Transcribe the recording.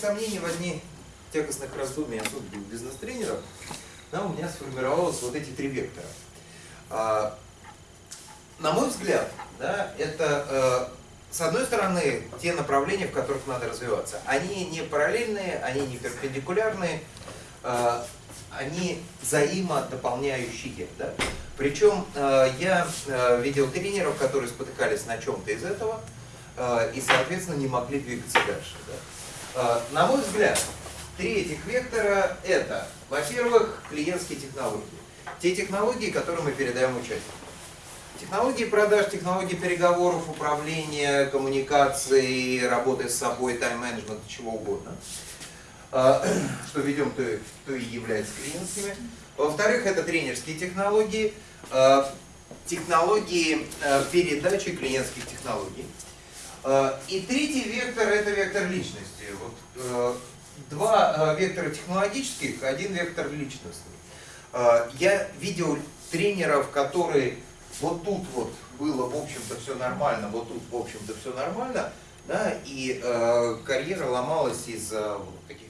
сомнений возник тягостных раздумий особенно бизнес-тренеров, да, у меня сформировалось вот эти три вектора. А, на мой взгляд, да, это э, с одной стороны те направления, в которых надо развиваться. Они не параллельные, они не перпендикулярные, э, они взаимодополняющие. Да? Причем э, я э, видел тренеров, которые спотыкались на чем-то из этого э, и, соответственно, не могли двигаться дальше. Да? Э, на мой взгляд, три этих вектора это, во-первых, клиентские технологии. Те технологии, которые мы передаем участникам. Технологии продаж, технологии переговоров, управления, коммуникации, работы с собой, тайм-менеджмент, чего угодно. А, что ведем, то, то и является клиентскими. Во-вторых, это тренерские технологии, а, технологии а, передачи клиентских технологий. И третий вектор – это вектор личности. Вот, два вектора технологических, один вектор личностный. Я видел тренеров, которые вот тут вот было, в общем-то, все нормально, вот тут, в общем-то, все нормально, да, и э, карьера ломалась из-за вот, таких